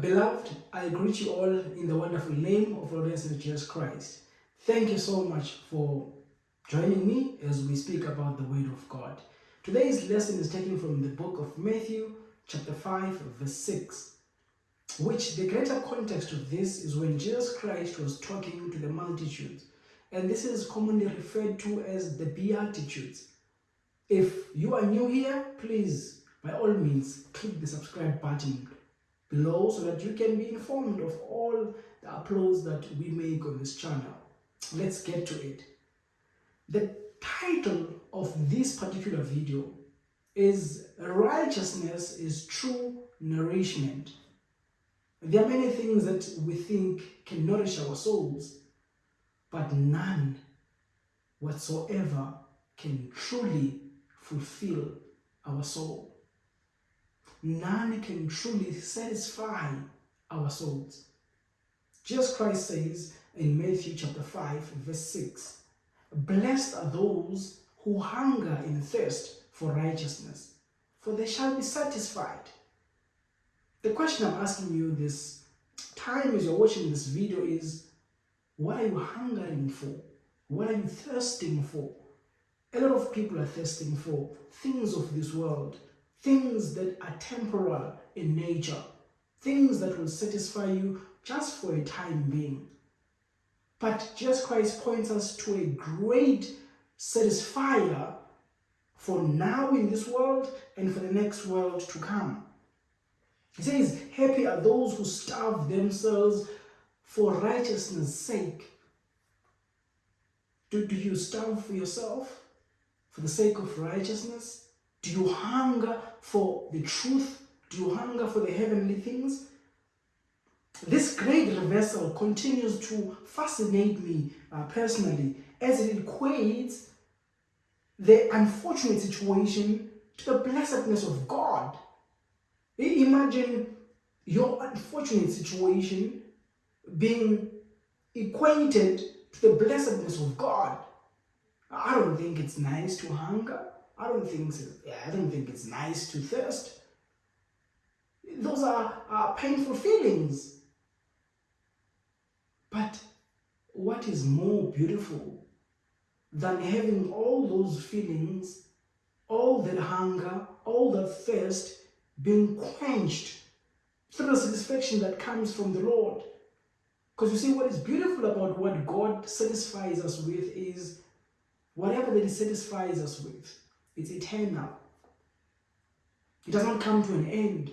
Beloved, I greet you all in the wonderful name of Lord Jesus Christ. Thank you so much for joining me as we speak about the Word of God. Today's lesson is taken from the book of Matthew, chapter 5, verse 6, which the greater context of this is when Jesus Christ was talking to the multitudes. And this is commonly referred to as the Beatitudes. If you are new here, please, by all means, click the subscribe button below so that you can be informed of all the uploads that we make on this channel. Let's get to it. The title of this particular video is Righteousness is True Nourishment. There are many things that we think can nourish our souls, but none whatsoever can truly fulfill our soul none can truly satisfy our souls. Jesus Christ says in Matthew chapter 5 verse 6, Blessed are those who hunger and thirst for righteousness, for they shall be satisfied. The question I'm asking you this time as you're watching this video is, what are you hungering for? What are you thirsting for? A lot of people are thirsting for things of this world, things that are temporal in nature, things that will satisfy you just for a time being. But Jesus Christ points us to a great satisfier for now in this world and for the next world to come. He says, happy are those who starve themselves for righteousness' sake. Do, do you starve for yourself for the sake of righteousness? Do you hunger for the truth? Do you hunger for the heavenly things? This great reversal continues to fascinate me uh, personally as it equates the unfortunate situation to the blessedness of God. Imagine your unfortunate situation being equated to the blessedness of God. I don't think it's nice to hunger. I don't think I don't think it's nice to thirst. Those are, are painful feelings. But what is more beautiful than having all those feelings, all that hunger, all that thirst being quenched through the satisfaction that comes from the Lord? Because you see, what is beautiful about what God satisfies us with is whatever that He satisfies us with it's eternal. It does not come to an end.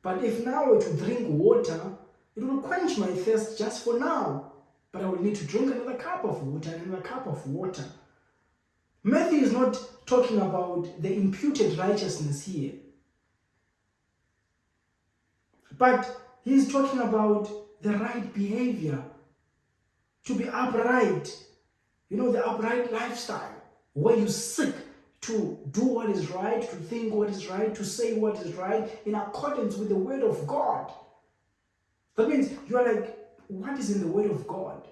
But if now I were to drink water, it will quench my thirst just for now. But I will need to drink another cup of water, another cup of water. Matthew is not talking about the imputed righteousness here. But he's talking about the right behavior. To be upright. You know, the upright lifestyle. Where you seek to do what is right, to think what is right, to say what is right in accordance with the word of God. That means you are like, what is in the word of God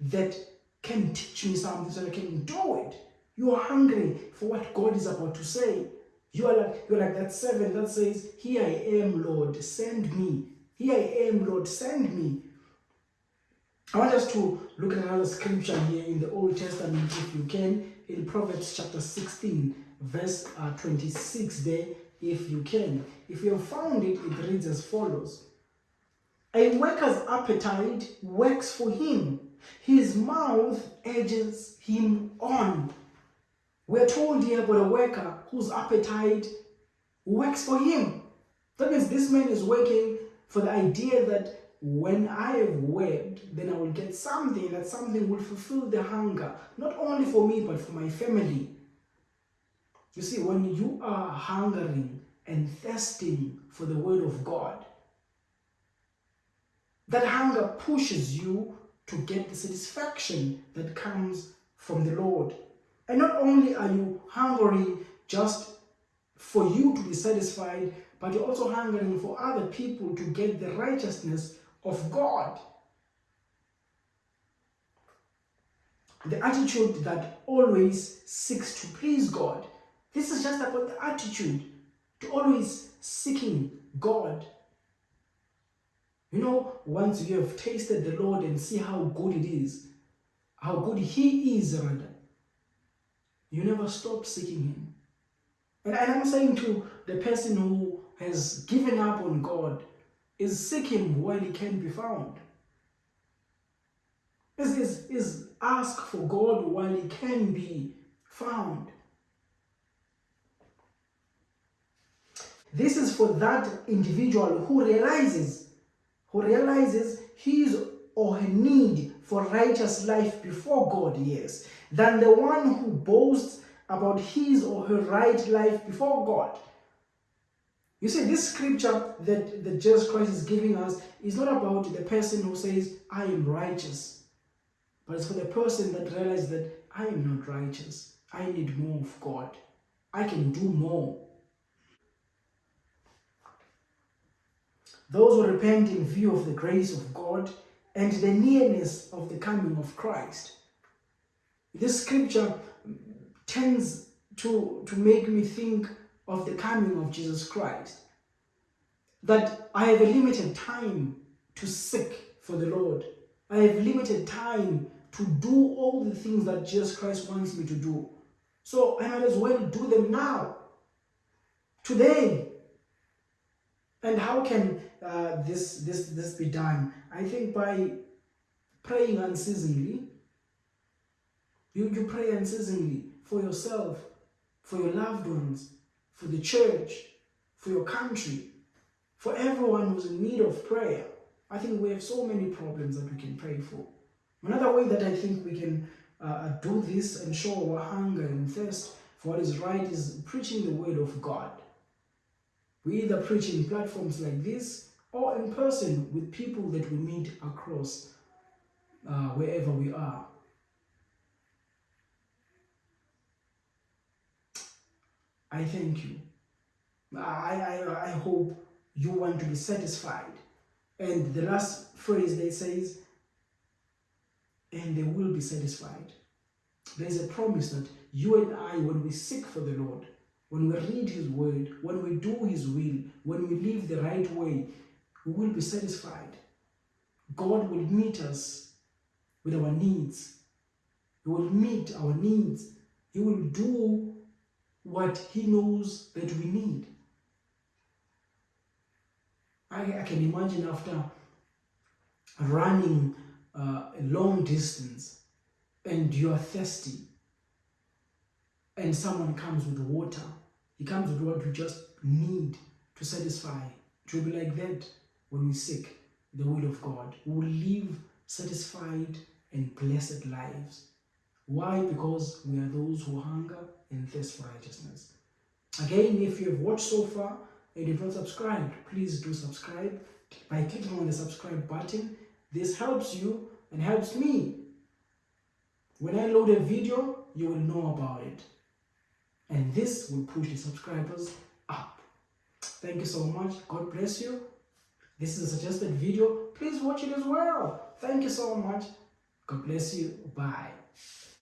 that can teach me something so I can do it? You are hungry for what God is about to say. You are like you're like that servant that says, Here I am, Lord, send me. Here I am, Lord, send me. I want us to look at another scripture here in the Old Testament, if you can, in Proverbs chapter 16, verse uh, 26 there, if you can. If you have found it, it reads as follows. A worker's appetite works for him. His mouth urges him on. We're told here about a worker whose appetite works for him. That means this man is working for the idea that when I have worked, then I will get something, that something will fulfill the hunger, not only for me, but for my family. You see, when you are hungering and thirsting for the word of God, that hunger pushes you to get the satisfaction that comes from the Lord. And not only are you hungry just for you to be satisfied, but you're also hungering for other people to get the righteousness of God. The attitude that always seeks to please God. This is just about the attitude to always seeking God. You know, once you have tasted the Lord and see how good it is, how good He is, rather, you never stop seeking Him. And, I'm saying to the person who has given up on God, is seek Him while He can be found. Is, is, is ask for God while He can be found. This is for that individual who realizes, who realizes his or her need for righteous life before God, yes, than the one who boasts about his or her right life before God. You see, this scripture that, that Jesus Christ is giving us is not about the person who says, I am righteous, but it's for the person that realizes that I am not righteous. I need more of God. I can do more. Those who repent in view of the grace of God and the nearness of the coming of Christ. This scripture tends to, to make me think of the coming of Jesus Christ. That I have a limited time to seek for the Lord. I have limited time to do all the things that Jesus Christ wants me to do. So I might as well do them now, today. And how can uh, this, this, this be done? I think by praying unceasingly. You, you pray unceasingly for yourself, for your loved ones, for the church, for your country, for everyone who's in need of prayer. I think we have so many problems that we can pray for. Another way that I think we can uh, uh, do this and show our hunger and thirst for what is right is preaching the word of God. We either preach in platforms like this or in person with people that we meet across uh, wherever we are. I thank you. I, I, I hope you want to be satisfied. And the last phrase that says, and they will be satisfied. There is a promise that you and I, when we seek for the Lord, when we read His word, when we do His will, when we live the right way, we will be satisfied. God will meet us with our needs. He will meet our needs. He will do what He knows that we need. I, I can imagine after running uh, a long distance and you are thirsty and someone comes with water, he comes with what we just need to satisfy. It will be like that when we seek the will of God. We will live satisfied and blessed lives. Why? Because we are those who hunger and thirst for righteousness. Again, if you have watched so far and you've not subscribed, please do subscribe by clicking on the subscribe button this helps you and helps me. When I load a video, you will know about it. And this will push the subscribers up. Thank you so much. God bless you. This is a suggested video. Please watch it as well. Thank you so much. God bless you. Bye.